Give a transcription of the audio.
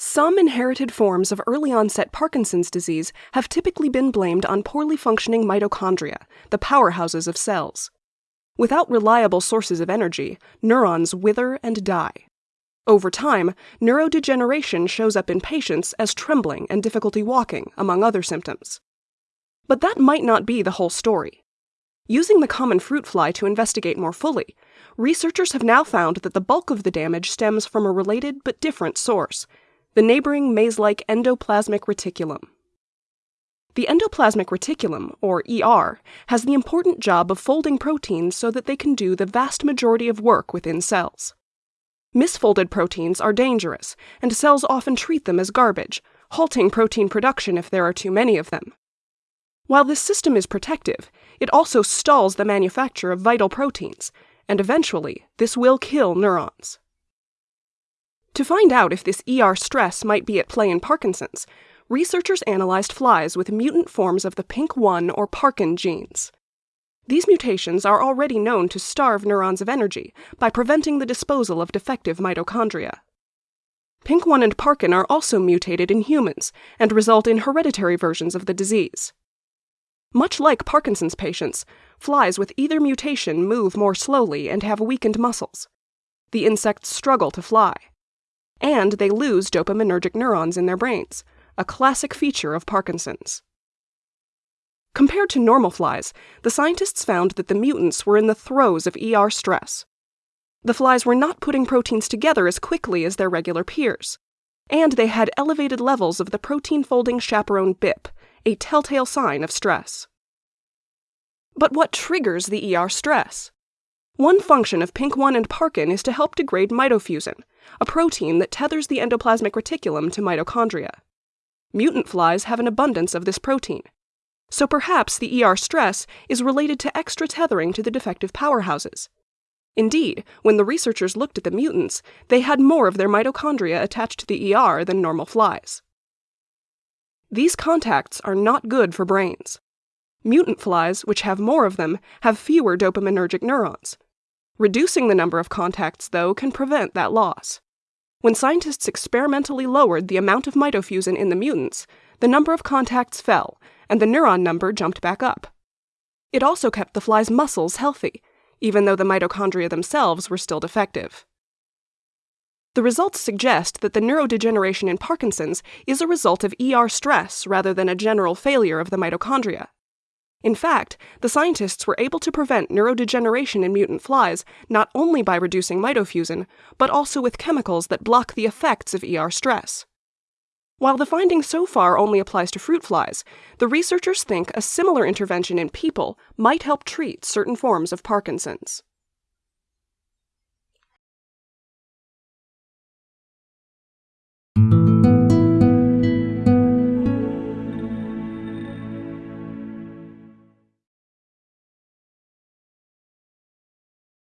Some inherited forms of early onset Parkinson's disease have typically been blamed on poorly functioning mitochondria, the powerhouses of cells. Without reliable sources of energy, neurons wither and die. Over time, neurodegeneration shows up in patients as trembling and difficulty walking, among other symptoms. But that might not be the whole story. Using the common fruit fly to investigate more fully, researchers have now found that the bulk of the damage stems from a related but different source the neighboring maze like endoplasmic reticulum. The endoplasmic reticulum, or ER, has the important job of folding proteins so that they can do the vast majority of work within cells. Misfolded proteins are dangerous, and cells often treat them as garbage, halting protein production if there are too many of them. While this system is protective, it also stalls the manufacture of vital proteins, and eventually, this will kill neurons. To find out if this ER stress might be at play in Parkinson's, researchers analyzed flies with mutant forms of the PINK1 or Parkin genes. These mutations are already known to starve neurons of energy by preventing the disposal of defective mitochondria. PINK1 and Parkin are also mutated in humans and result in hereditary versions of the disease. Much like Parkinson's patients, flies with either mutation move more slowly and have weakened muscles. The insects struggle to fly. And they lose dopaminergic neurons in their brains, a classic feature of Parkinson's. Compared to normal flies, the scientists found that the mutants were in the throes of ER stress. The flies were not putting proteins together as quickly as their regular peers, and they had elevated levels of the protein folding chaperone BIP, a telltale sign of stress. But what triggers the ER stress? One function of PINK1 and Parkin is to help degrade mitofusin, a protein that tethers the endoplasmic reticulum to mitochondria. Mutant flies have an abundance of this protein, so perhaps the ER stress is related to extra tethering to the defective powerhouses. Indeed, when the researchers looked at the mutants, they had more of their mitochondria attached to the ER than normal flies. These contacts are not good for brains. Mutant flies, which have more of them, have fewer dopaminergic neurons. Reducing the number of contacts, though, can prevent that loss. When scientists experimentally lowered the amount of mitofusin in the mutants, the number of contacts fell, and the neuron number jumped back up. It also kept the fly's muscles healthy, even though the mitochondria themselves were still defective. The results suggest that the neurodegeneration in Parkinson's is a result of ER stress rather than a general failure of the mitochondria. In fact, the scientists were able to prevent neurodegeneration in mutant flies not only by reducing mitofusin, but also with chemicals that block the effects of ER stress. While the finding so far only applies to fruit flies, the researchers think a similar intervention in people might help treat certain forms of Parkinson's.